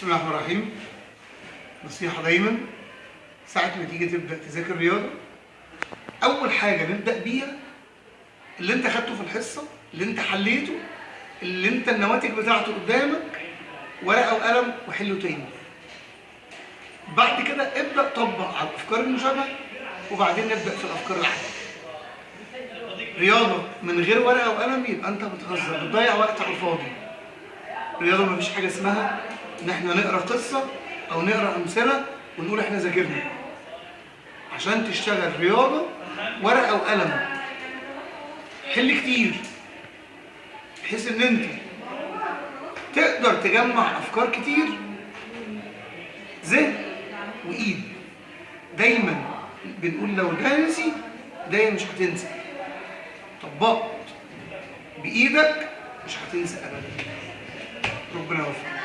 بسم الله الرحمن الرحيم. نصيحة دايما. ساعة ما تيجي تبدأ تذاكر رياضة أول حاجة نبدأ بيها اللي أنت خدته في الحصة اللي أنت حليته اللي أنت النواتج بتاعته قدامك ورقة وقلم وحله تاني. بعد كده ابدأ طبق على الأفكار المشابهة وبعدين نبدأ في الأفكار العامة رياضة من غير ورقة وقلم يبقى أنت بتهزر بتضيع وقت على الفاضي. الرياضة مفيش حاجة اسمها إن إحنا نقرأ قصة أو نقرأ أمثلة ونقول إحنا ذاكرنا. عشان تشتغل رياضة ورقة وقلم. حل كتير. بحيث إن أنت تقدر تجمع أفكار كتير ذهن وإيد. دايما بنقول لو ده نسي دايما مش هتنسى. طبقت بإيدك مش هتنسى أبدا. ربنا يوفقك.